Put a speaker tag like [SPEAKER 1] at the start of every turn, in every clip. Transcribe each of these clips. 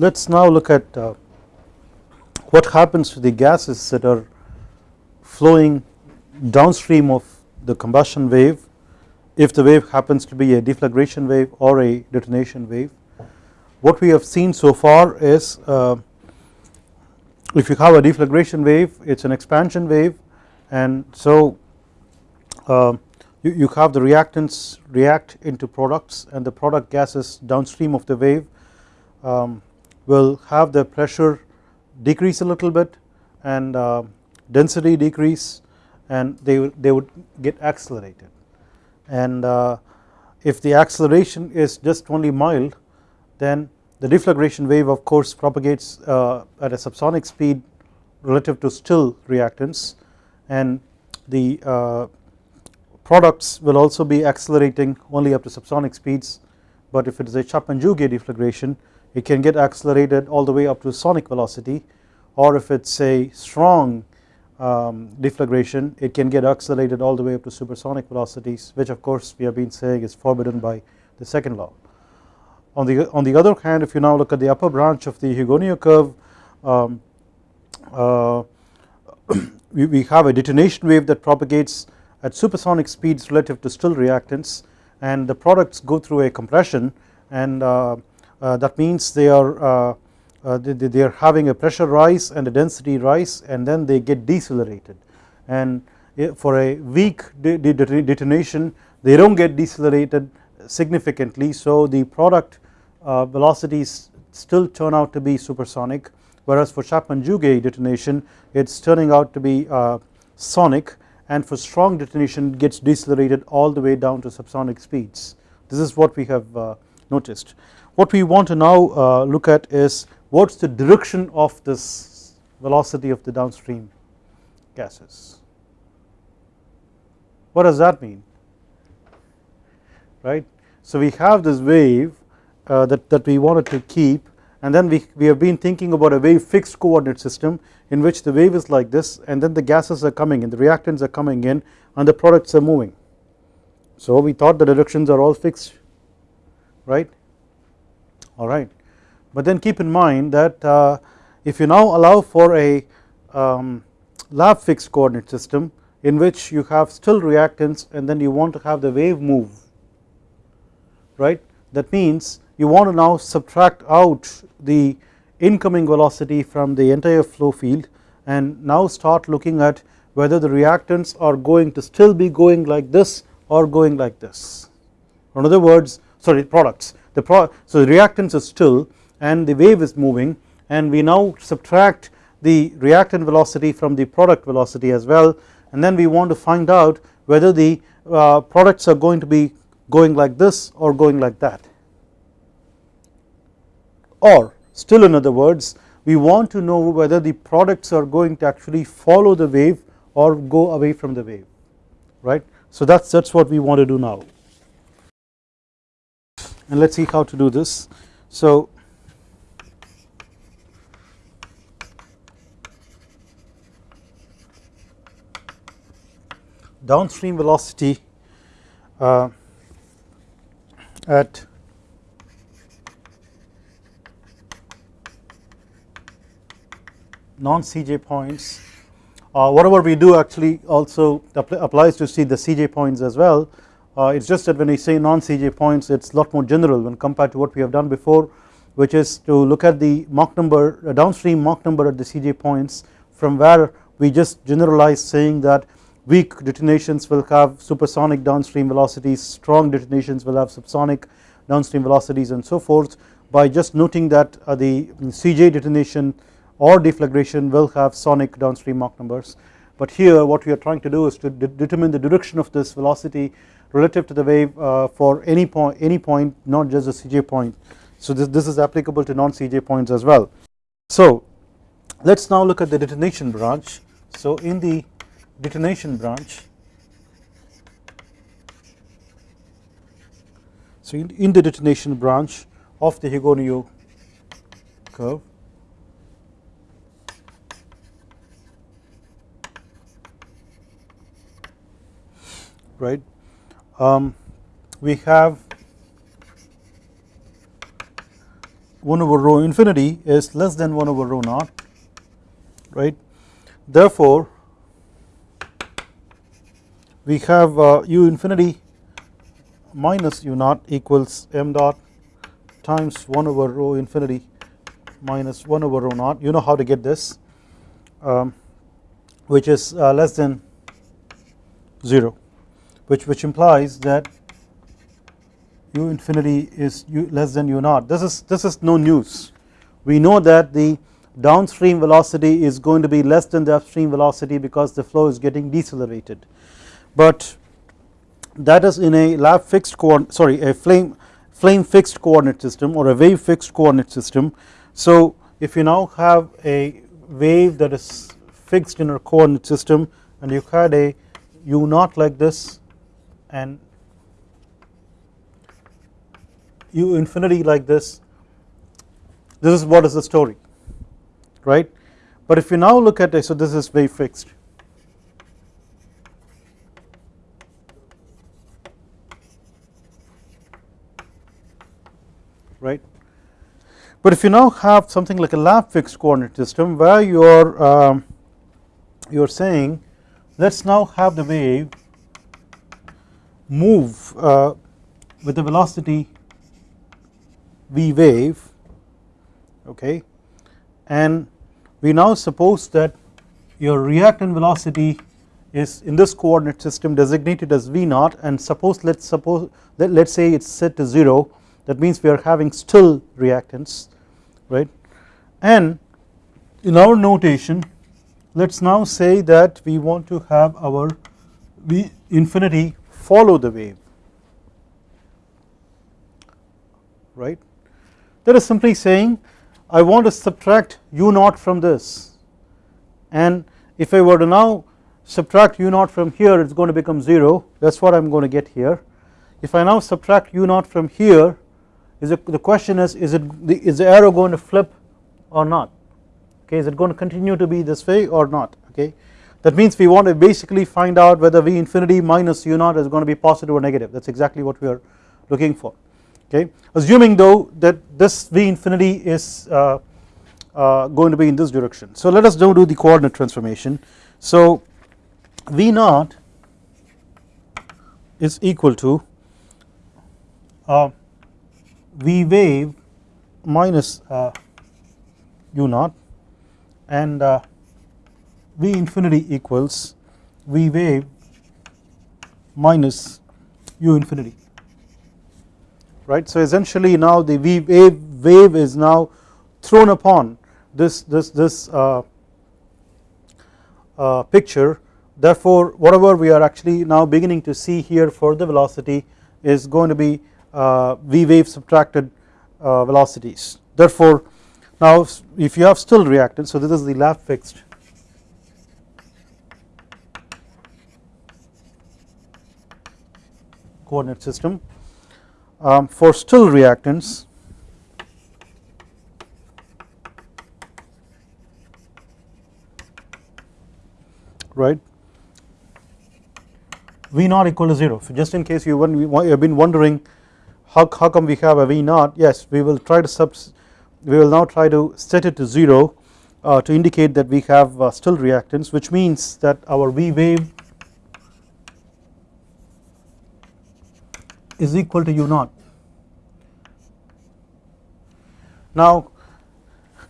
[SPEAKER 1] let us now look at uh, what happens to the gases that are flowing downstream of the combustion wave if the wave happens to be a deflagration wave or a detonation wave. What we have seen so far is uh, if you have a deflagration wave it is an expansion wave and so uh, you, you have the reactants react into products and the product gases downstream of the wave um, will have the pressure decrease a little bit and uh, density decrease and they, they would get accelerated. And uh, if the acceleration is just only mild then the deflagration wave of course propagates uh, at a subsonic speed relative to still reactants and the uh, products will also be accelerating only up to subsonic speeds. But if it is a Chapman-Jouguet deflagration it can get accelerated all the way up to sonic velocity or if it is a strong um, deflagration it can get accelerated all the way up to supersonic velocities which of course we have been saying is forbidden by the second law. On the, on the other hand if you now look at the upper branch of the Hugoniot curve um, uh, we, we have a detonation wave that propagates at supersonic speeds relative to still reactants and the products go through a compression and uh, that means they are uh, uh, they, they, are having a pressure rise and a density rise and then they get decelerated. And for a weak detonation they do not get decelerated significantly. So the product uh, velocities still turn out to be supersonic whereas for Chapman-Jouguet detonation it is turning out to be uh, sonic and for strong detonation gets decelerated all the way down to subsonic speeds. This is what we have uh, noticed. What we want to now uh, look at is what is the direction of this velocity of the downstream gases. What does that mean right. So we have this wave uh, that, that we wanted to keep and then we, we have been thinking about a wave fixed coordinate system in which the wave is like this and then the gases are coming in the reactants are coming in and the products are moving. So we thought the directions are all fixed right alright but then keep in mind that uh, if you now allow for a um, lab fixed coordinate system in which you have still reactants and then you want to have the wave move right? That means you want to now subtract out the incoming velocity from the entire flow field and now start looking at whether the reactants are going to still be going like this or going like this. In other words sorry products the pro so the reactants are still and the wave is moving and we now subtract the reactant velocity from the product velocity as well. And then we want to find out whether the uh, products are going to be going like this or going like that. Or still in other words we want to know whether the products are going to actually follow the wave or go away from the wave. Right. So that is that is what we want to do now and let us see how to do this. So downstream velocity uh, at non CJ points uh, whatever we do actually also applies to see the CJ points as well it is just that when we say non CJ points it is a lot more general when compared to what we have done before which is to look at the Mach number uh, downstream Mach number at the CJ points from where we just generalize saying that weak detonations will have supersonic downstream velocities strong detonations will have subsonic downstream velocities and so forth by just noting that uh, the CJ detonation or deflagration will have sonic downstream Mach numbers. But here what we are trying to do is to de determine the direction of this velocity relative to the wave uh, for any point any point not just the CJ point so this, this is applicable to non CJ points as well. So let us now look at the detonation branch so in the detonation branch so in, in the detonation branch of the Hugoniot curve right. Um, we have 1 over rho infinity is less than 1 over rho naught right. Therefore, we have uh, u infinity minus u naught equals m dot times 1 over rho infinity minus 1 over rho naught you know how to get this um, which is uh, less than 0 which which implies that u infinity is u less than u naught. This is this is no news. We know that the downstream velocity is going to be less than the upstream velocity because the flow is getting decelerated. But that is in a lab fixed coordinate sorry a flame flame fixed coordinate system or a wave fixed coordinate system. So if you now have a wave that is fixed in a coordinate system and you had a u naught like this and u infinity like this this is what is the story right? But if you now look at it so this is very fixed. Right? But if you now have something like a lab fixed coordinate system where you are um, you are saying let us now have the wave move uh, with the velocity v wave okay? And we now suppose that your reactant velocity is in this coordinate system designated as v naught and suppose let us suppose let us say it is set to 0 that means we are having still reactants right? And in our notation let us now say that we want to have our v infinity follow the wave. Right? That is simply saying I want to subtract u naught from this. And if I were to now subtract u naught from here it is going to become 0 that is what I am going to get here. If I now subtract u naught from here is it, the question is is it the, is the arrow going to flip or not? Okay is it going to continue to be this way or not? Okay that means we want to basically find out whether v infinity minus u naught is going to be positive or negative. That is exactly what we are looking for. Okay? Assuming though that this v infinity is uh, uh, going to be in this direction. So let us now do the coordinate transformation. So v naught is equal to uh, v wave minus uh, u naught and uh, v infinity equals v wave minus u infinity. Right. So essentially now the v wave, wave is now thrown upon this this this uh, uh, picture. Therefore whatever we are actually now beginning to see here for the velocity is going to be uh, v wave subtracted uh, velocities. Therefore now if you have still reactants so this is the lab fixed coordinate system um, for still reactants. Right? V naught equal to 0 so just in case you have been wondering how, how come we have a V naught? Yes we will try to subs we will now try to set it to 0 uh, to indicate that we have uh, still reactants which means that our V wave is equal to u naught. Now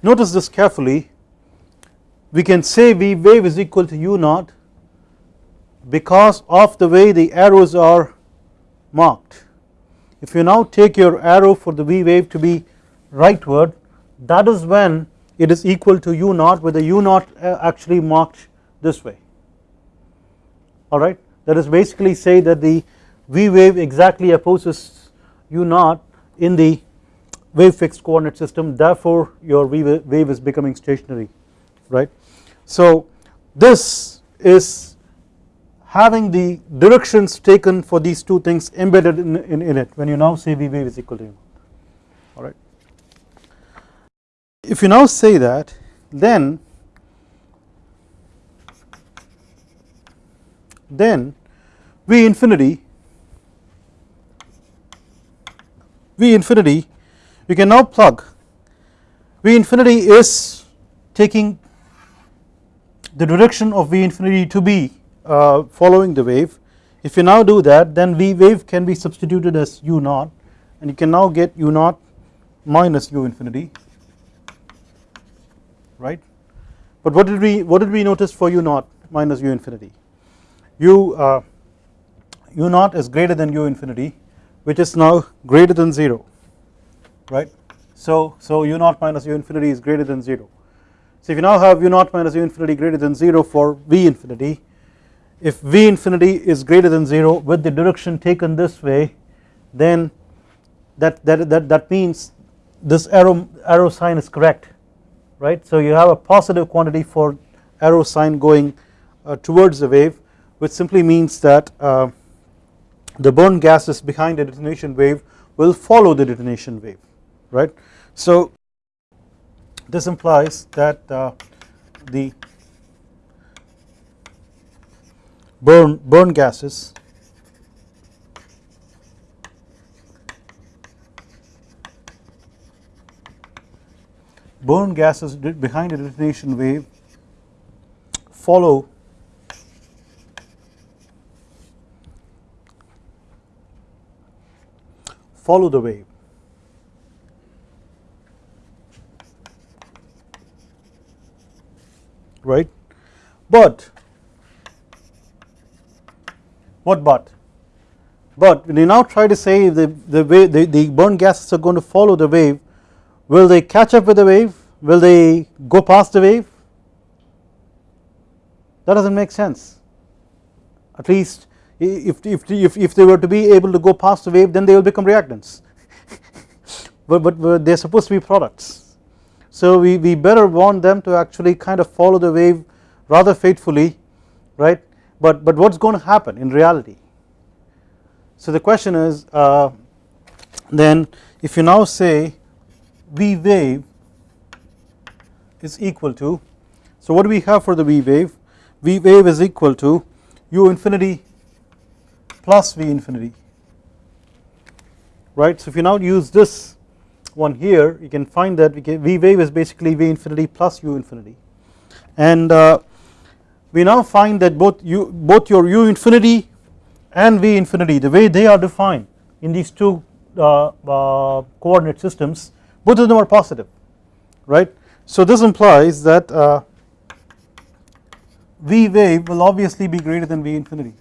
[SPEAKER 1] notice this carefully we can say V wave is equal to u naught because of the way the arrows are marked. If you now take your arrow for the V wave to be rightward that is when it is equal to u naught with the u naught uh, actually marked this way alright that is basically say that the V wave exactly opposes u naught in the wave fixed coordinate system therefore your V wave is becoming stationary right. So this is having the directions taken for these two things embedded in, in, in it when you now say V wave is equal to u alright. If you now say that then then V infinity V infinity you can now plug. V infinity is taking the direction of V infinity to be uh, following the wave. If you now do that then V wave can be substituted as u naught and you can now get u naught minus u infinity right? But what did we what did we notice for u naught minus u infinity? U uh, u naught is greater than u infinity which is now greater than 0 right? So so u naught minus u infinity is greater than 0 so if you now have u naught minus u infinity greater than 0 for v infinity if v infinity is greater than 0 with the direction taken this way then that that that, that means this arrow arrow sign is correct right? So you have a positive quantity for arrow sign going uh, towards the wave which simply means that uh, the burn gases behind the detonation wave will follow the detonation wave right? So this implies that uh, the burn burn gases burn gases behind a detonation wave follow follow the wave. Right? But what but? But when you now try to say the the way the, the burn gases are going to follow the wave will they catch up with the wave? Will they go past the wave? That does not make sense. At least if, if, if, if they were to be able to go past the wave then they will become reactants. But, but they are supposed to be products. So we, we better want them to actually kind of follow the wave rather faithfully right? But, but what is going to happen in reality? So the question is uh, then if you now say V wave is equal to so what do we have for the V wave? V wave is equal to u infinity plus V infinity right. So if you now use this one here you can find that V wave is basically V infinity plus U infinity and uh, we now find that both you both your U infinity and V infinity the way they are defined in these two uh, uh, coordinate systems both of them are positive right. So this implies that uh, V wave will obviously be greater than V infinity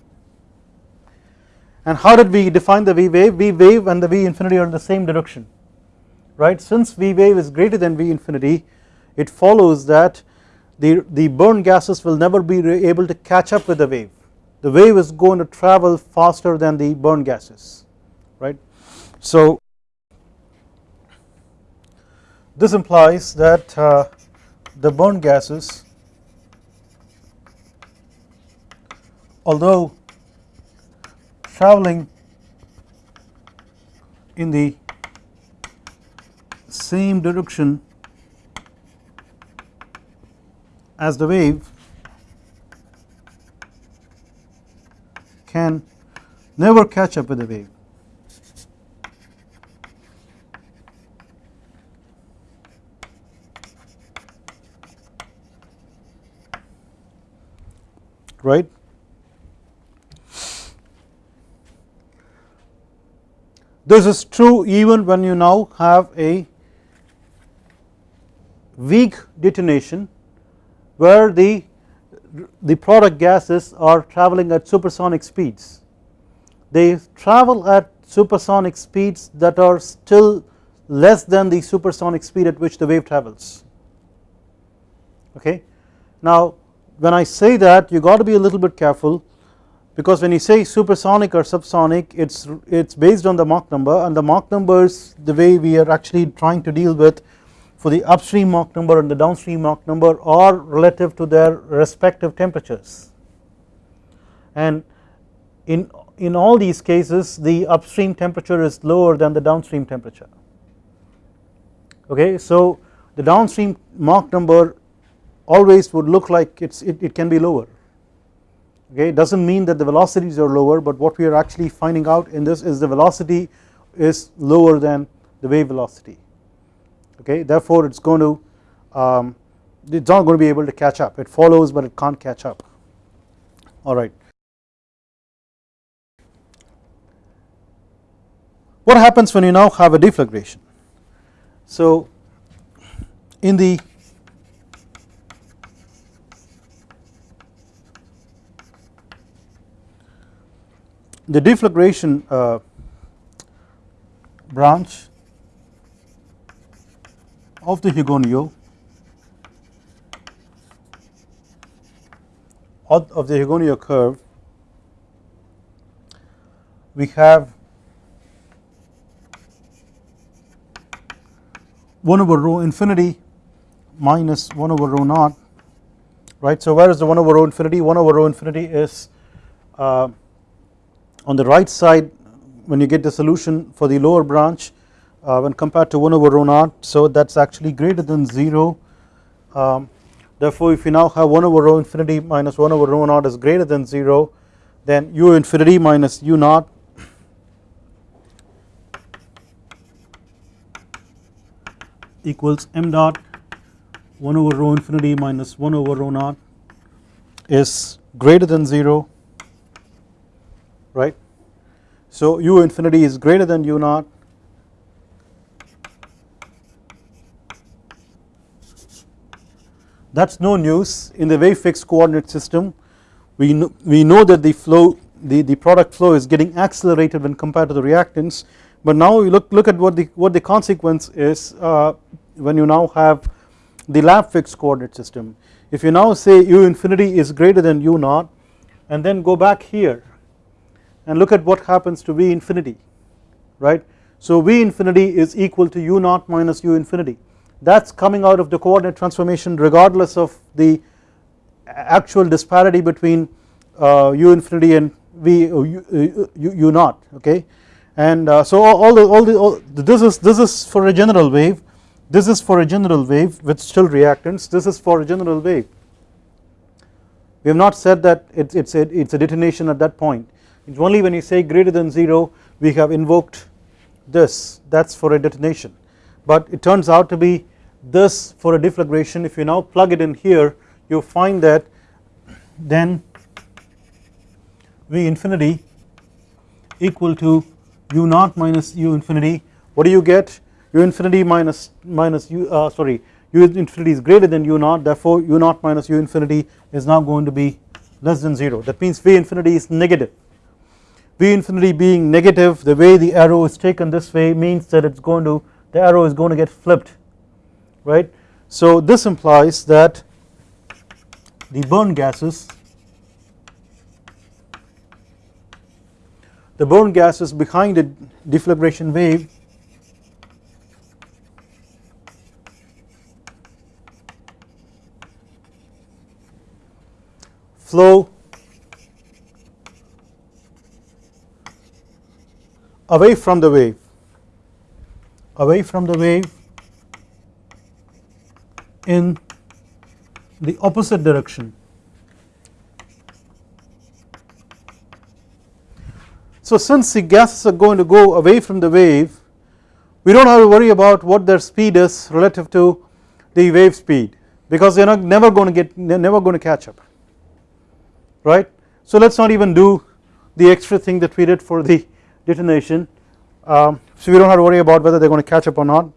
[SPEAKER 1] and how did we define the V wave? V wave and the V infinity are in the same direction right? Since V wave is greater than V infinity it follows that the, the burn gases will never be able to catch up with the wave. The wave is going to travel faster than the burn gases right? So this implies that uh, the burn gases although traveling in the same direction as the wave can never catch up with the wave. right This is true even when you now have a weak detonation where the, the product gases are traveling at supersonic speeds. They travel at supersonic speeds that are still less than the supersonic speed at which the wave travels okay. Now when I say that you got to be a little bit careful because when you say supersonic or subsonic it's it's based on the Mach number and the Mach numbers the way we are actually trying to deal with for the upstream Mach number and the downstream Mach number are relative to their respective temperatures. And in in all these cases the upstream temperature is lower than the downstream temperature. Okay so the downstream Mach number always would look like it's it, it can be lower okay it does not mean that the velocities are lower but what we are actually finding out in this is the velocity is lower than the wave velocity. Okay therefore it is going to um, it is not going to be able to catch up. It follows but it can't catch up. Alright. What happens when you now have a deflagration? So in the the deflagration uh, branch of the Hugoniot of the Hugoniot curve we have 1 over rho infinity minus 1 over rho naught right. So where is the 1 over rho infinity 1 over rho infinity is uh, on the right side when you get the solution for the lower branch uh, when compared to 1 over rho naught so that is actually greater than 0 um, therefore if you now have 1 over rho infinity minus 1 over rho naught is greater than 0 then u infinity minus u naught equals m dot 1 over rho infinity minus 1 over rho naught is greater than 0 right. So u infinity is greater than u naught. That is no news. In the wave fixed coordinate system we know, we know that the flow the, the product flow is getting accelerated when compared to the reactants. But now we look look at what the what the consequence is uh, when you now have the lab fixed coordinate system. If you now say u infinity is greater than u naught and then go back here and look at what happens to v infinity right? So v infinity is equal to u naught minus u infinity. That is coming out of the coordinate transformation regardless of the actual disparity between uh, u infinity and v uh, u, uh, u, u naught okay? And uh, so all the all the all, this is this is for a general wave. This is for a general wave with still reactants. This is for a general wave. We have not said that it's a, it's a detonation at that point only when you say greater than 0 we have invoked this. That is for a detonation. But it turns out to be this for a deflagration. If you now plug it in here you find that then V infinity equal to u naught minus u infinity. What do you get? u infinity minus minus u uh, sorry u infinity is greater than u naught. Therefore u naught minus u infinity is now going to be less than 0 that means V infinity is negative V infinity being negative the way the arrow is taken this way means that it is going to the arrow is going to get flipped right. So this implies that the burn gases the burn gases behind the deflagration wave flow away from the wave away from the wave in the opposite direction. So since the gases are going to go away from the wave we do not have to worry about what their speed is relative to the wave speed because they are not never going to get never going to catch up right. So let us not even do the extra thing that we did for the detonation um, so we do not have to worry about whether they are going to catch up or not.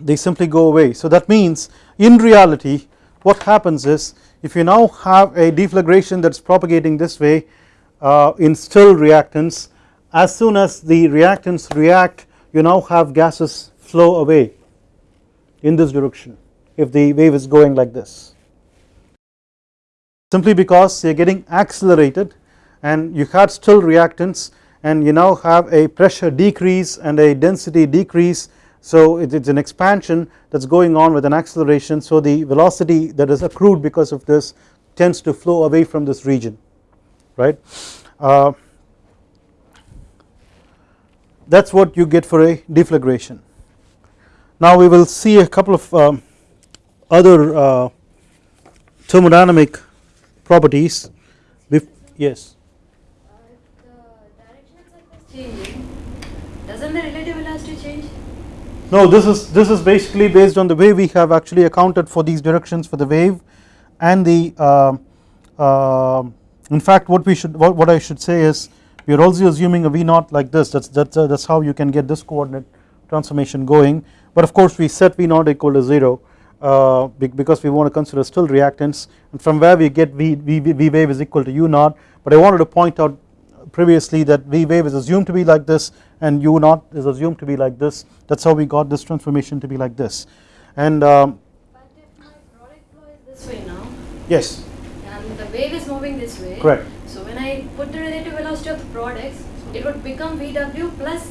[SPEAKER 1] They simply go away. So that means in reality what happens is if you now have a deflagration that is propagating this way uh, in still reactants as soon as the reactants react you now have gases flow away in this direction if the wave is going like this. Simply because they are getting accelerated and you had still reactants and you now have a pressure decrease and a density decrease so it is an expansion that is going on with an acceleration so the velocity that is accrued because of this tends to flow away from this region right. Uh, that is what you get for a deflagration. Now we will see a couple of um, other uh, thermodynamic properties. yes.
[SPEAKER 2] Uh, the direction of surface doesn't the relative velocity change?
[SPEAKER 1] No this is this is basically based on the way we have actually accounted for these directions for the wave and the uh, uh, in fact what we should what, what I should say is we are also assuming a V naught like this. That's that's uh, that's how you can get this coordinate transformation going. But of course we set V naught equal to 0 uh, because we want to consider still reactants and from where we get v, v, v wave is equal to u naught. But I wanted to point out previously that V wave is assumed to be like this and u naught is assumed to be like this. That is how we got this transformation to be like this. And um,
[SPEAKER 2] but if my product flow is this way now
[SPEAKER 1] yes.
[SPEAKER 2] and the wave is moving this way
[SPEAKER 1] correct.
[SPEAKER 2] so when I put the relative velocity of the products it would become VW plus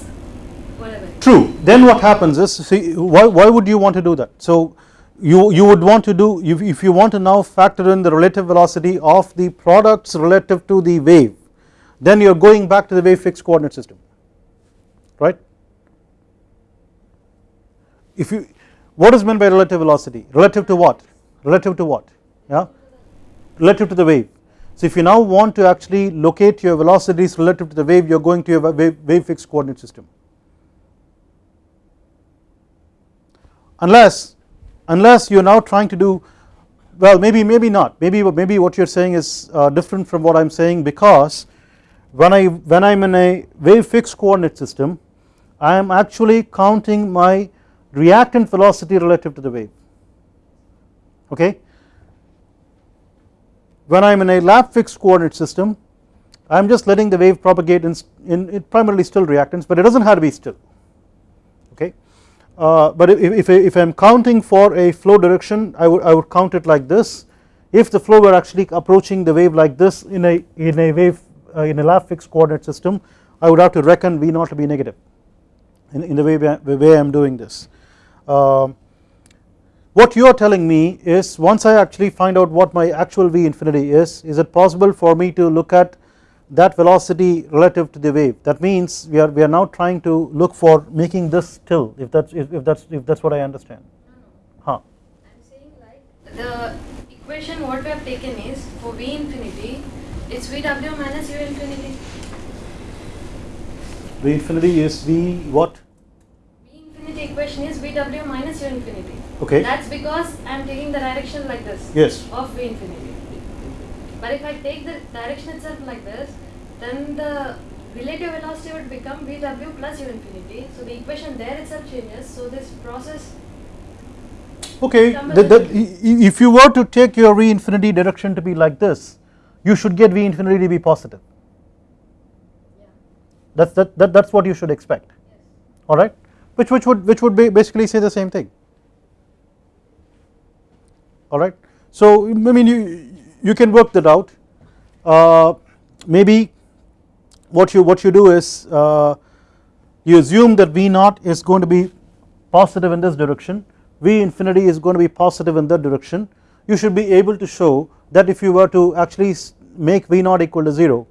[SPEAKER 2] whatever.
[SPEAKER 1] True. Then what happens is see why, why would you want to do that? So you, you would want to do if, if you want to now factor in the relative velocity of the products relative to the wave then you are going back to the wave fixed coordinate system right. If you what is meant by relative velocity? Relative to what? Relative to what? Yeah? Relative to the wave. So if you now want to actually locate your velocities relative to the wave you are going to your wave, wave fixed coordinate system. Unless unless you are now trying to do well maybe maybe not. Maybe maybe what you are saying is uh, different from what I am saying because when I when I am in a wave fixed coordinate system I am actually counting my reactant velocity relative to the wave okay. When I am in a lab fixed coordinate system I am just letting the wave propagate in, in, primarily still reactants but it does not have to be still okay. Uh, but if, if, I am counting for a flow direction I would, I would count it like this if the flow were actually approaching the wave like this in a in a wave in a lab fixed coordinate system I would have to reckon V naught to be negative in, in the way the way I am doing this. Uh, what you are telling me is once I actually find out what my actual V infinity is is it possible for me to look at that velocity relative to the wave? That means we are we are now trying to look for making this still if that's if, if that's if that's what I understand. Huh.
[SPEAKER 2] I'm saying like the equation what we have taken is for V infinity it's VW minus U infinity.
[SPEAKER 1] V infinity is V what?
[SPEAKER 2] V infinity equation is VW minus U infinity.
[SPEAKER 1] Okay.
[SPEAKER 2] That's because I'm taking the direction like this
[SPEAKER 1] yes.
[SPEAKER 2] of V infinity. But if I take the direction itself like this, then the relative velocity would become Vw plus u infinity. So the equation there itself changes. So this process.
[SPEAKER 1] Okay, the, the, if you were to take your V infinity direction to be like this, you should get V infinity to be positive. That's that, that that's what you should expect. All right, which which would which would be basically say the same thing. All right, so I mean you you can work that out. Uh, maybe what you what you do is uh, you assume that V naught is going to be positive in this direction. V infinity is going to be positive in that direction. You should be able to show that if you were to actually make V naught equal to 0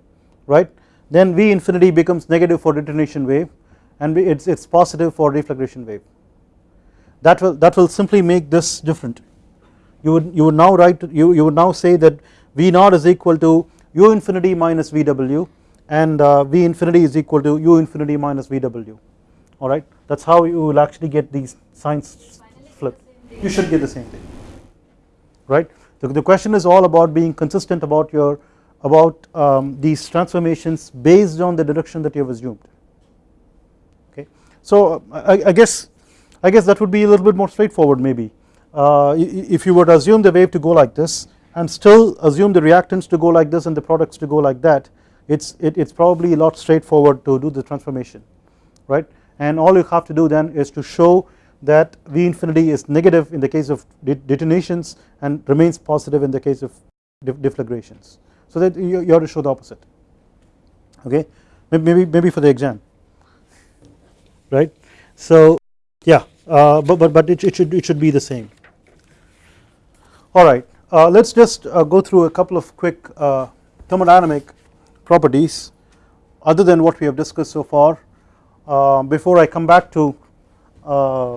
[SPEAKER 1] right? Then V infinity becomes negative for detonation wave and it's it's positive for deflagration wave. That will that will simply make this different. You would you would now write you, you would now say that V naught is equal to u infinity minus VW and uh, V infinity is equal to u infinity minus VW alright that is how you will actually get these signs flipped. You should get the same thing right? The, the question is all about being consistent about your about um, these transformations based on the direction that you have assumed. Okay? So I, I guess I guess that would be a little bit more straightforward maybe. Uh, if you to assume the wave to go like this and still assume the reactants to go like this and the products to go like that it's it, it's probably a lot straightforward to do the transformation right? And all you have to do then is to show that V infinity is negative in the case of detonations and remains positive in the case of deflagrations so that you, you have to show the opposite. Okay? Maybe maybe for the exam. Right? So yeah uh, but but but it, it should it should be the same. All right. Uh, let us just uh, go through a couple of quick uh, thermodynamic properties other than what we have discussed so far. Uh, before I come back to uh,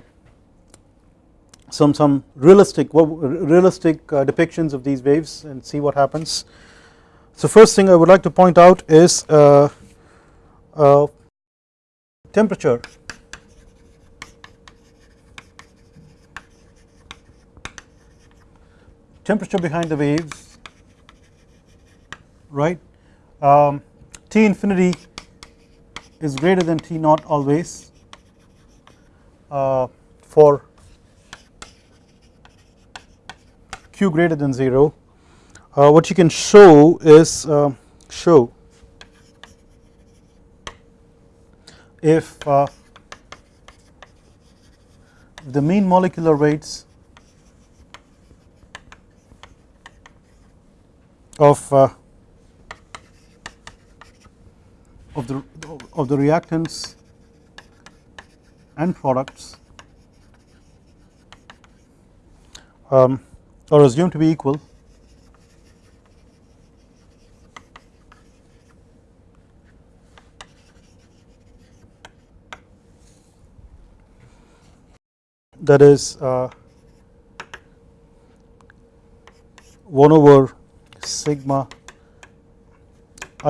[SPEAKER 1] some some realistic realistic depictions of these waves and see what happens. So first thing I would like to point out is uh, uh, temperature. Temperature behind the waves right? Um, T infinity is greater than T naught always uh, for Q greater than 0 uh, what you can show is uh, show if uh, the mean molecular weights of uh, of the of the reactants and products um, are assumed to be equal that is uh, 1 over sigma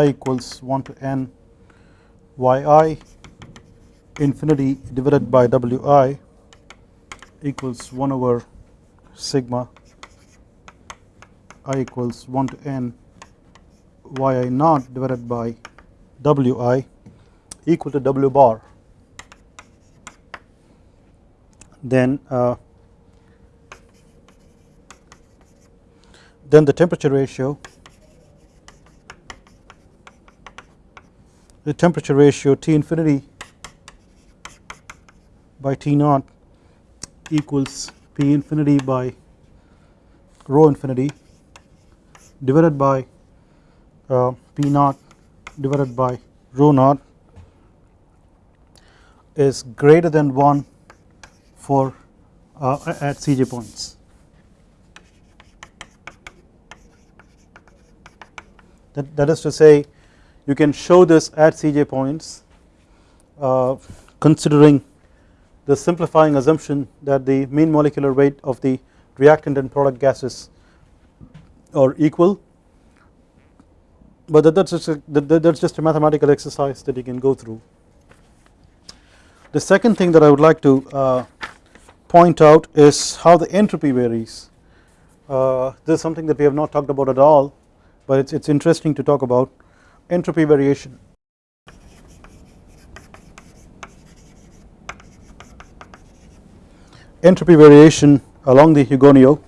[SPEAKER 1] i equals 1 to n yi infinity divided by wi equals 1 over sigma i equals 1 to n yi naught divided by wi equal to w bar then uh, then the temperature ratio the temperature ratio T infinity by T naught equals P infinity by rho infinity divided by uh, P naught divided by rho naught is greater than 1 for uh, at Cj points. That, that is to say you can show this at Cj points uh, considering the simplifying assumption that the mean molecular weight of the reactant and product gases are equal but that, that's, just a, that, that's just a mathematical exercise that you can go through. The second thing that I would like to uh, point out is how the entropy varies. Uh, this is something that we have not talked about at all, but it's it's interesting to talk about entropy variation. Entropy variation along the Hugoniot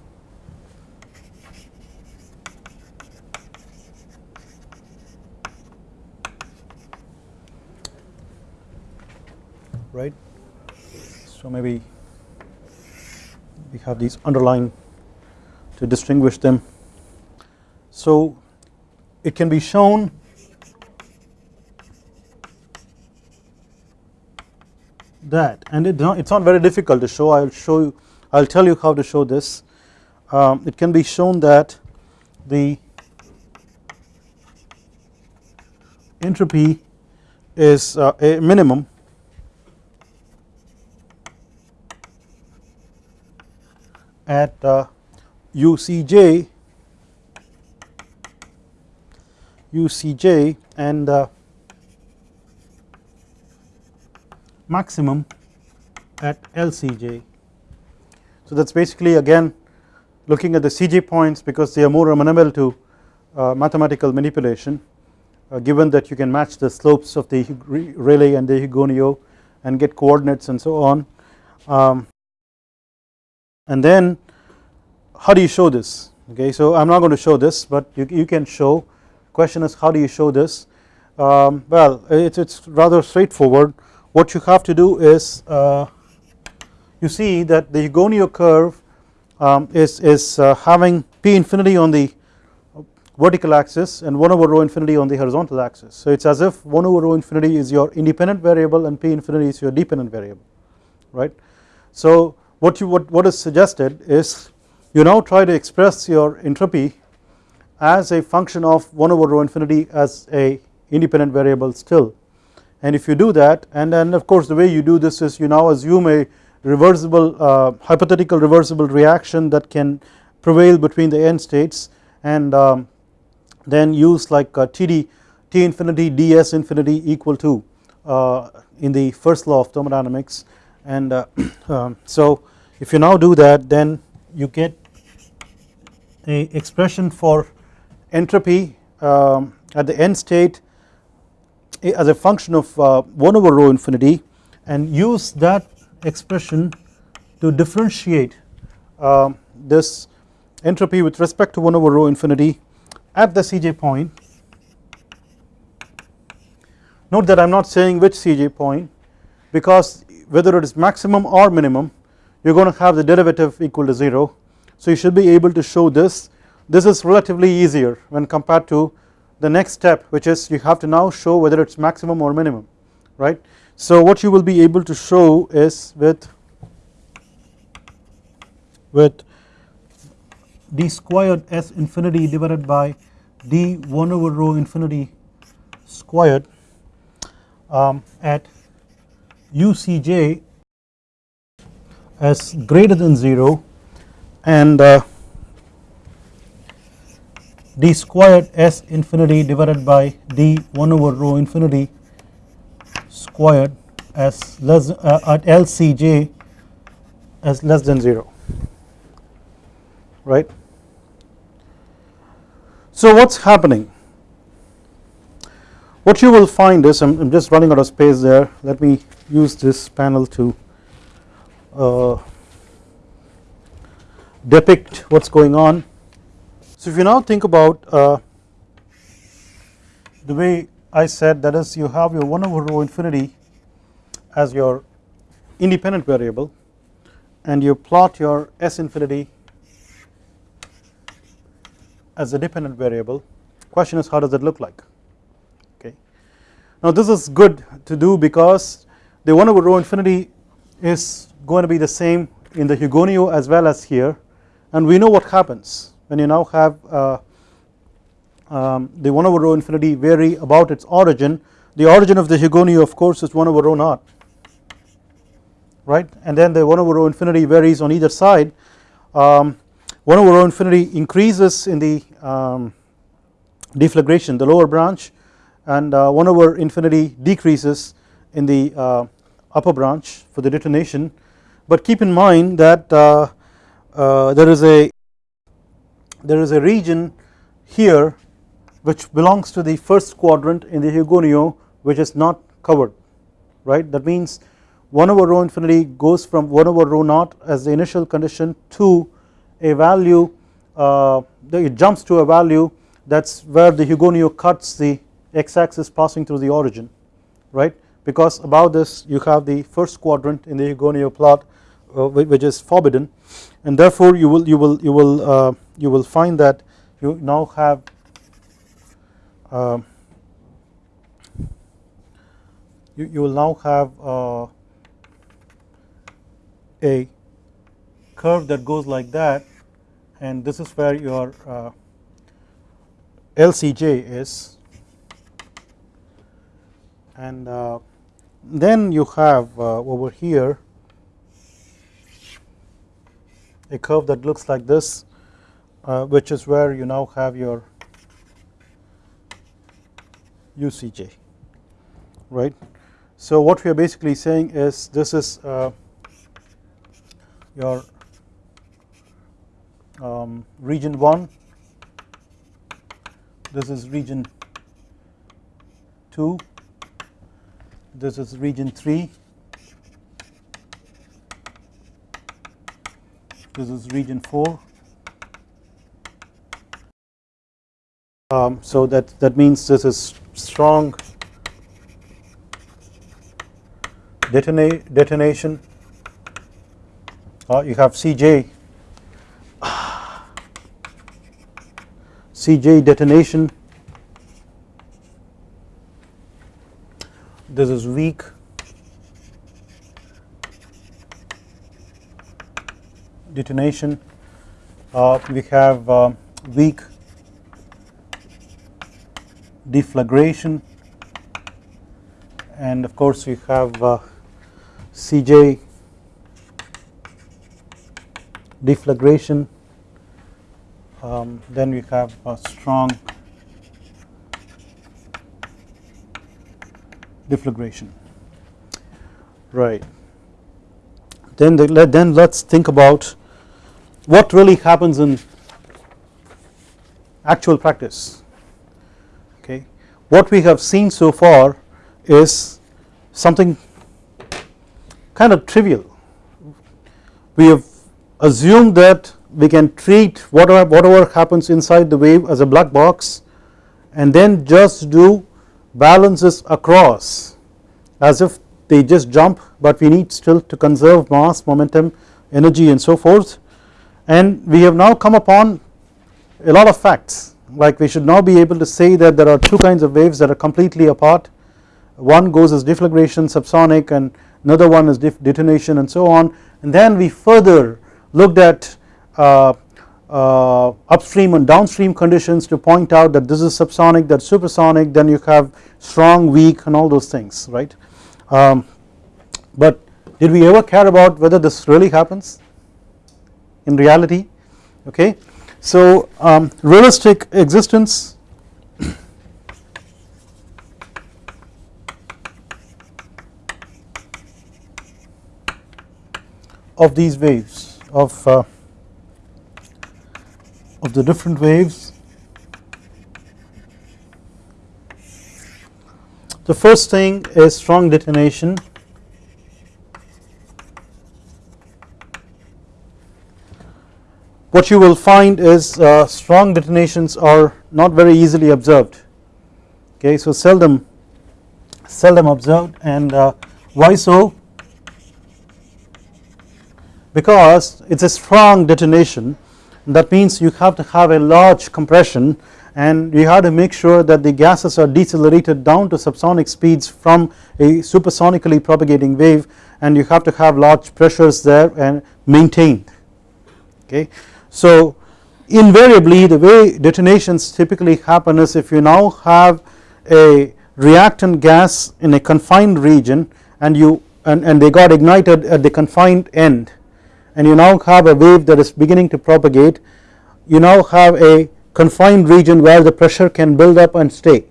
[SPEAKER 1] right so maybe we have these underlined to distinguish them. So it can be shown that and it not, it's not very difficult to show I will show you I will tell you how to show this um, it can be shown that the entropy is uh, a minimum at uh, UCJ UCJ and uh, maximum at LCJ. So that is basically again looking at the CJ points because they are more amenable to uh, mathematical manipulation uh, given that you can match the slopes of the Rayleigh and the Hugoniot and get coordinates and so on. Um, and then how do you show this? Okay so I am not going to show this but you, you can show. Question is how do you show this? Um, well it's, it's rather straightforward. What you have to do is uh, you see that the Hugoniot curve um, is, is uh, having p infinity on the vertical axis and 1 over rho infinity on the horizontal axis. So it is as if 1 over rho infinity is your independent variable and p infinity is your dependent variable right? So what you what, what is suggested is you now try to express your entropy as a function of 1 over rho infinity as a independent variable still. And if you do that and then of course the way you do this is you now assume a reversible uh, hypothetical reversible reaction that can prevail between the end states and um, then use like uh, TD T infinity ds infinity equal to uh, in the first law of thermodynamics. And uh, um, so if you now do that then you get a expression for entropy um, at the end state as a function of uh, 1 over rho infinity and use that expression to differentiate uh, this entropy with respect to 1 over rho infinity at the Cj point. Note that I am not saying which Cj point because whether it is maximum or minimum you are going to have the derivative equal to 0 so you should be able to show this this is relatively easier when compared to the next step which is you have to now show whether it is maximum or minimum right. So what you will be able to show is with with d squared s infinity divided by d 1 over rho infinity squared um, at ucj as greater than 0 and uh, d squared s infinity divided by d 1 over rho infinity squared as less uh, at LCJ as less than 0 right. So what is happening? What you will find is I am just running out of space there. Let me use this panel to uh, depict what is going on. So if you now think about uh, the way I said that is you have your 1 over rho infinity as your independent variable and you plot your s infinity as a dependent variable question is how does it look like okay. Now this is good to do because the 1 over rho infinity is going to be the same in the Hugoniot as well as here. And we know what happens when you now have uh, um, the 1 over rho infinity vary about its origin. The origin of the Hugoniot of course is 1 over rho naught right? And then the 1 over rho infinity varies on either side. Um, 1 over rho infinity increases in the um, deflagration the lower branch and uh, 1 over infinity decreases in the uh, upper branch for the detonation but keep in mind that uh, uh there is a there is a region here which belongs to the first quadrant in the Hugoniot which is not covered right? That means 1 over rho infinity goes from 1 over rho naught as the initial condition to a value uh, it jumps to a value that is where the Hugoniot cuts the x axis passing through the origin right? Because above this you have the first quadrant in the Hugoniot plot which is forbidden. And therefore you will you will you will uh, you will find that you now have uh, you, you will now have uh, a curve that goes like that. And this is where your uh, LCJ is. And uh, then you have uh, over here a curve that looks like this uh, which is where you now have your UCJ right. So what we are basically saying is this is uh, your um, region 1 this is region 2 this is region 3 this is region 4 um, so that that means this is strong detonation. Uh, you have CJ CJ detonation. This is weak detonation. Uh, we have uh, weak deflagration. And of course we have uh, CJ deflagration. Um, then we have strong deflagration. Right. Then the, then let's think about what really happens in actual practice okay. What we have seen so far is something kind of trivial we have assumed that we can treat whatever, whatever happens inside the wave as a black box and then just do balances across as if they just jump but we need still to conserve mass momentum energy and so forth and we have now come upon a lot of facts. Like we should now be able to say that there are two kinds of waves that are completely apart. One goes as deflagration subsonic and another one is detonation and so on. And then we further looked at uh, uh, upstream and downstream conditions to point out that this is subsonic that supersonic then you have strong weak and all those things right? Um, but did we ever care about whether this really happens in reality okay? So um, realistic existence of these waves of uh, of the different waves. The first thing is strong detonation what you will find is uh, strong detonations are not very easily observed. Okay so seldom seldom observed and uh, why so? Because it is a strong detonation. That means you have to have a large compression and you have to make sure that the gases are decelerated down to subsonic speeds from a supersonically propagating wave and you have to have large pressures there and maintained. Okay. So invariably the way detonations typically happen is if you now have a reactant gas in a confined region and you and, and they got ignited at the confined end and you now have a wave that is beginning to propagate you now have a confined region where the pressure can build up and stay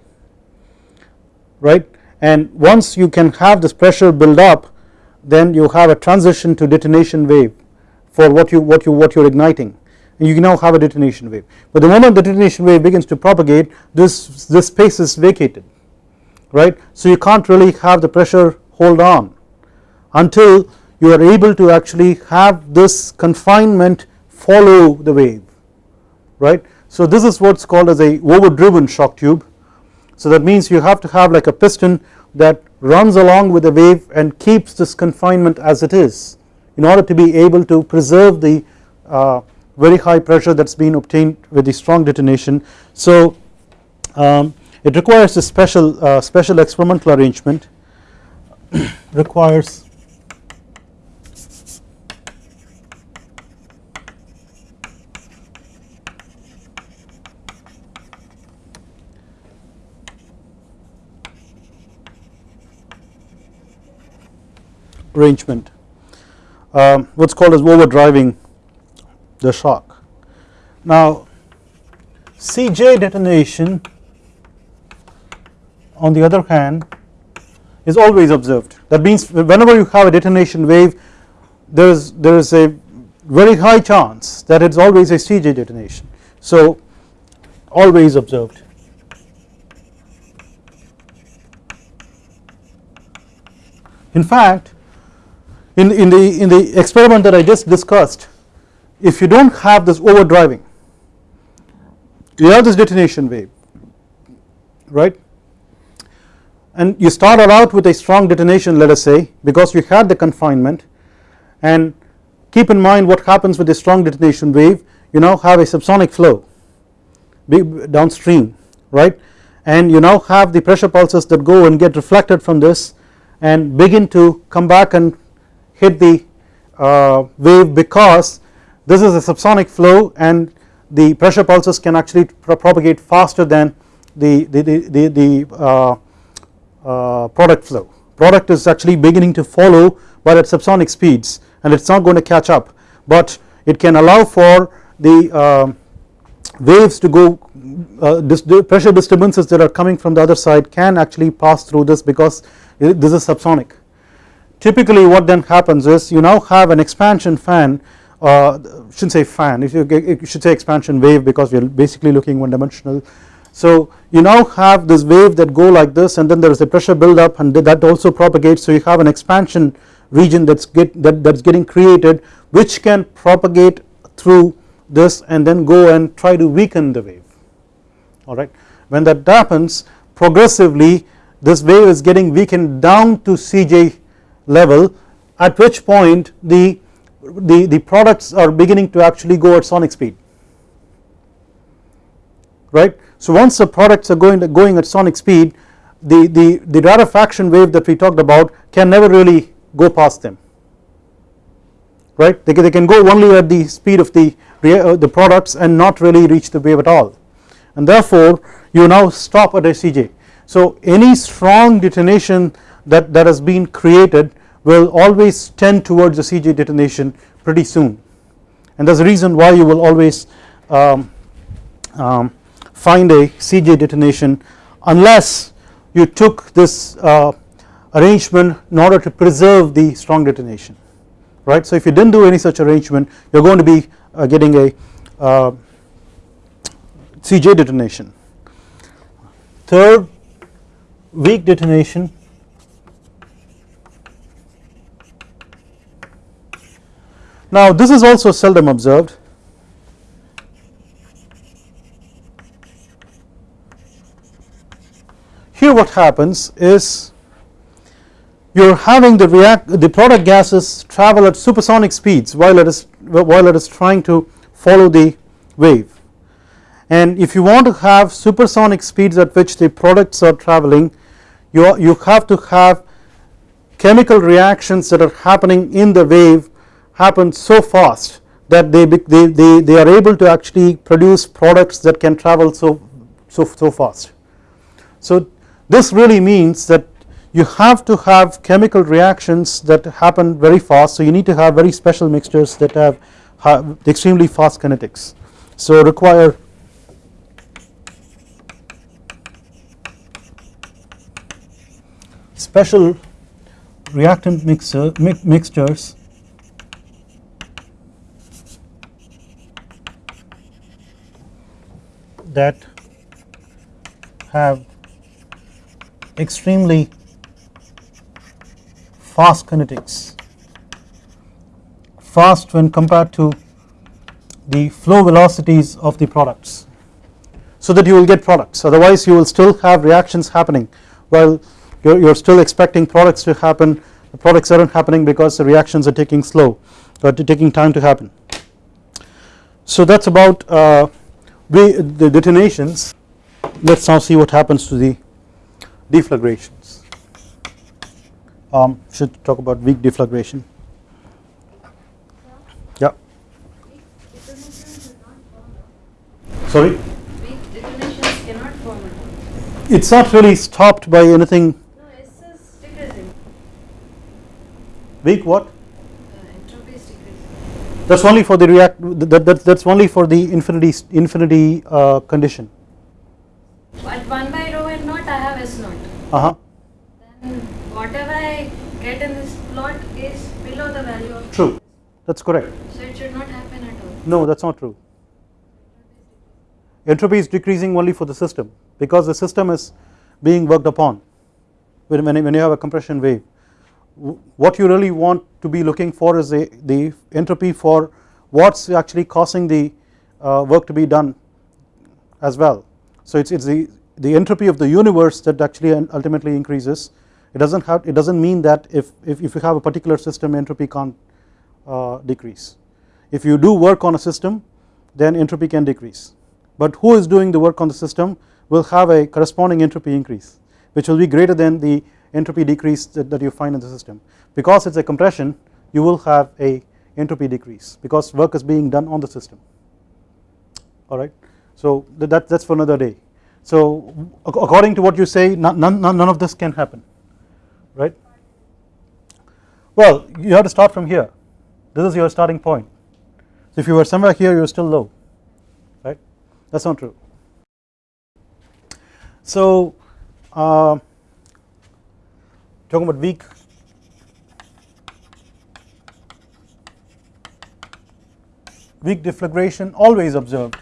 [SPEAKER 1] right? And once you can have this pressure build up then you have a transition to detonation wave for what you what you what you're igniting you now have a detonation wave. But the moment the detonation wave begins to propagate this this space is vacated right? So you can't really have the pressure hold on until you are able to actually have this confinement follow the wave right? So this is what's called as a overdriven shock tube. So that means you have to have like a piston that runs along with the wave and keeps this confinement as it is in order to be able to preserve the uh, very high pressure that has been obtained with the strong detonation. So um, it requires a special uh, special experimental arrangement. Requires arrangement. Um, what is called as overdriving the shock. Now Cj detonation on the other hand is always observed. That means whenever you have a detonation wave there is there is a very high chance that it is always a Cj detonation. So always observed. In fact in, in the in the experiment that I just discussed if you do not have this overdriving you have this detonation wave right and you started out with a strong detonation let us say because you had the confinement and keep in mind what happens with a strong detonation wave you now have a subsonic flow downstream right and you now have the pressure pulses that go and get reflected from this and begin to come back and hit the uh, wave because this is a subsonic flow and the pressure pulses can actually propagate faster than the, the, the, the, the uh, uh, product flow. Product is actually beginning to follow but at subsonic speeds and it is not going to catch up but it can allow for the uh, waves to go uh, the pressure disturbances that are coming from the other side can actually pass through this because this is subsonic. Typically what then happens is you now have an expansion fan uh, shouldn't say fan if you, you should say expansion wave because we are basically looking one dimensional. So you now have this wave that go like this and then there is a pressure build up and that also propagates. So you have an expansion region that's get that that's getting created which can propagate through this and then go and try to weaken the wave. Alright. When that happens progressively this wave is getting weakened down to Cj level at which point the, the, the products are beginning to actually go at sonic speed right. So once the products are going, to, going at sonic speed the, the, the rarefaction wave that we talked about can never really go past them right they can, they can go only at the speed of the, uh, the products and not really reach the wave at all and therefore you now stop at a CJ. So any strong detonation that, that has been created will always tend towards the CJ detonation pretty soon and that is the reason why you will always um, um, find a CJ detonation unless you took this uh, arrangement in order to preserve the strong detonation right. So if you did not do any such arrangement you are going to be uh, getting a uh, CJ detonation. Third weak detonation now this is also seldom observed. Here what happens is you are having the react the product gases travel at supersonic speeds while it is while it is trying to follow the wave. And if you want to have supersonic speeds at which the products are traveling you, you have to have chemical reactions that are happening in the wave happen so fast that they, they, they, they are able to actually produce products that can travel so, so, so fast. So this really means that you have to have chemical reactions that happen very fast so you need to have very special mixtures that have, have extremely fast kinetics. So require special reactant mixer mixtures that have extremely fast kinetics. Fast when compared to the flow velocities of the products so that you will get products. Otherwise you will still have reactions happening. While you're, you're still expecting products to happen. The products aren't happening because the reactions are taking slow or taking time to happen. So that's about uh, the detonations let's now see what happens to the deflagrations um, should talk about weak deflagration. Yeah. Sorry?
[SPEAKER 2] Weak detonations cannot form
[SPEAKER 1] It's not really stopped by anything.
[SPEAKER 2] No, S is decreasing.
[SPEAKER 1] Weak what?
[SPEAKER 2] Uh, entropy is decreasing.
[SPEAKER 1] That's only for the react. That, that that's only for the infinity infinity uh, condition.
[SPEAKER 2] At 1 by rho and naught I have S naught.
[SPEAKER 1] Uh huh.
[SPEAKER 2] Then whatever I get in this plot is below the value of
[SPEAKER 1] True. That's correct.
[SPEAKER 2] So it should not happen at all.
[SPEAKER 1] No, that's not true. Entropy is decreasing only for the system because the system is being worked upon when, when you have a compression wave. What you really want to be looking for is the, the entropy for what's actually causing the uh, work to be done as well. So it's, it's the, the entropy of the universe that actually ultimately increases. It doesn't have it doesn't mean that if, if, if you have a particular system entropy can't uh, decrease. If you do work on a system then entropy can decrease. But who is doing the work on the system will have a corresponding entropy increase which will be greater than the entropy decrease that, that you find in the system. Because it's a compression you will have a entropy decrease because work is being done on the system. Alright? So that, that's for another day. So according to what you say none, none, none of this can happen. Right. Well you have to start from here. This is your starting point. So if you were somewhere here you are still low. Right? That is not true. So uh, talking about weak weak deflagration always observed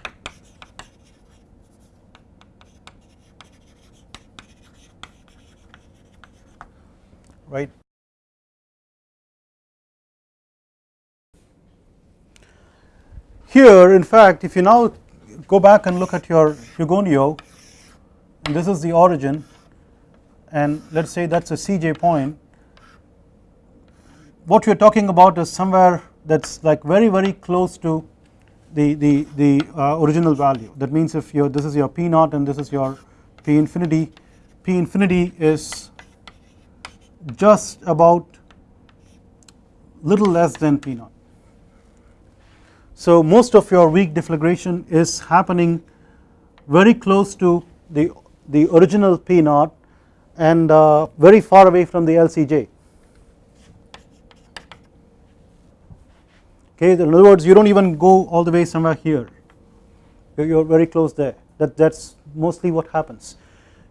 [SPEAKER 1] right. Here in fact if you now go back and look at your Hugoniot and this is the origin and let us say that is a Cj point. What we are talking about is somewhere that is like very very close to the, the, the uh, original value. That means if your this is your P naught and this is your P infinity. P infinity is just about little less than P naught. So most of your weak deflagration is happening very close to the, the original P naught and uh, very far away from the LCJ. Okay, in other words you do not even go all the way somewhere here, you are very close there. That that is mostly what happens.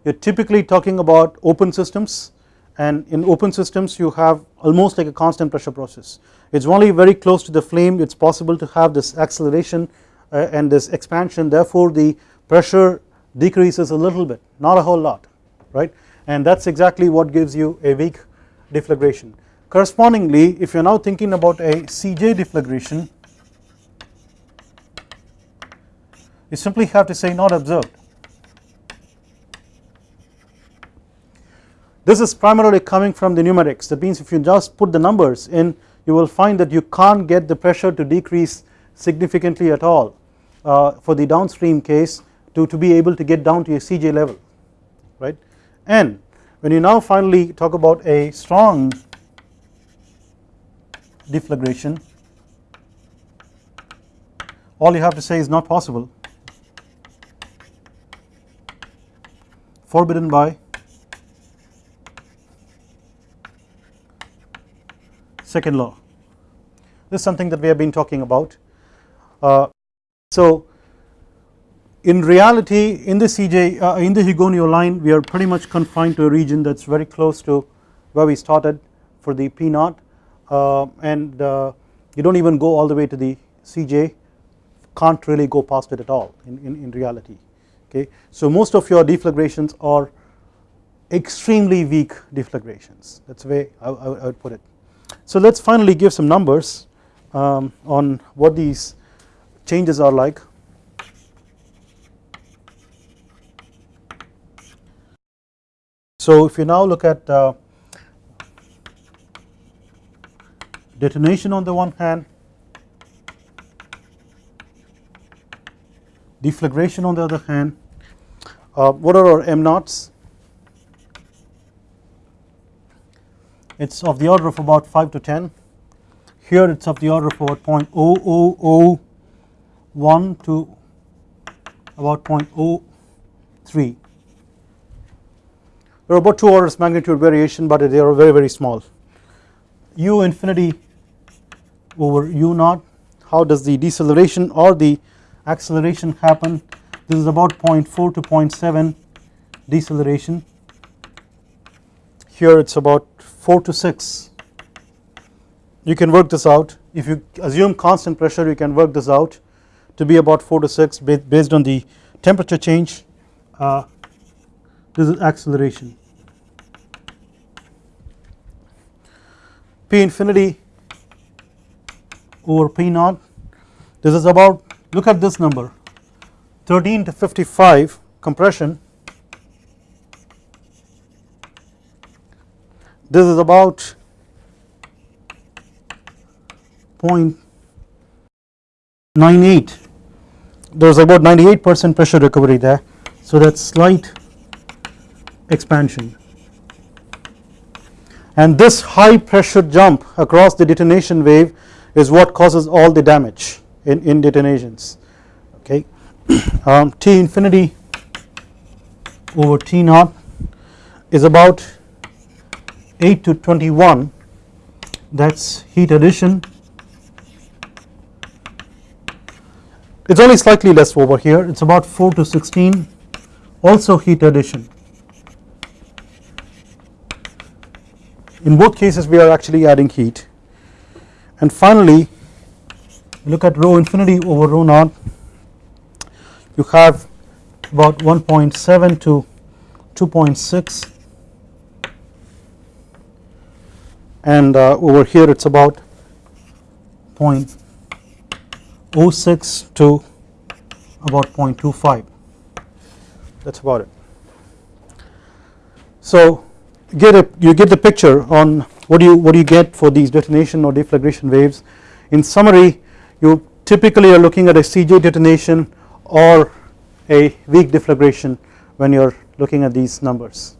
[SPEAKER 1] You are typically talking about open systems and in open systems you have almost like a constant pressure process. It is only very close to the flame. It is possible to have this acceleration uh, and this expansion. Therefore the pressure decreases a little bit not a whole lot right and that is exactly what gives you a weak deflagration. Correspondingly if you are now thinking about a Cj deflagration you simply have to say not observed. This is primarily coming from the numerics. That means if you just put the numbers in you will find that you can't get the pressure to decrease significantly at all uh, for the downstream case to, to be able to get down to a Cj level right and when you now finally talk about a strong deflagration all you have to say is not possible forbidden by second law. This is something that we have been talking about. Uh, so in reality in the CJ uh, in the Hugoniot line we are pretty much confined to a region that is very close to where we started for the P naught uh, and uh, you do not even go all the way to the CJ can't really go past it at all in, in, in reality okay. So most of your deflagrations are extremely weak deflagrations that is the way I, I would put it. So let us finally give some numbers um, on what these changes are like. So if you now look at uh, detonation on the one hand, deflagration on the other hand, uh, what are our m naughts it is of the order of about 5 to 10 here it is of the order of about 0.0001 to about 0.03 there are about 2 orders magnitude variation but they are very very small. U infinity over u naught how does the deceleration or the acceleration happen? This is about 0.4 to 0.7 deceleration. Here it is about 4 to 6 you can work this out. If you assume constant pressure you can work this out to be about 4 to 6 based on the temperature change. Uh, this is acceleration. P infinity over P naught. This is about look at this number. 13 to 55 compression. This is about 0.98 there is about 98 percent pressure recovery there. So that is slight expansion. And this high pressure jump across the detonation wave is what causes all the damage in, in detonations. Okay. Um, T infinity over T naught is about 8 to 21 that is heat addition. It is only slightly less over here. It is about 4 to 16 also heat addition in both cases we are actually adding heat. And finally look at rho infinity over rho naught. You have about 1.7 to 2.6 and uh, over here it is about 0.06 to about 0.25 that is about it. So get a you get the picture on what do you what do you get for these detonation or deflagration waves in summary you typically are looking at a CJ detonation or a weak deflagration when you are looking at these numbers.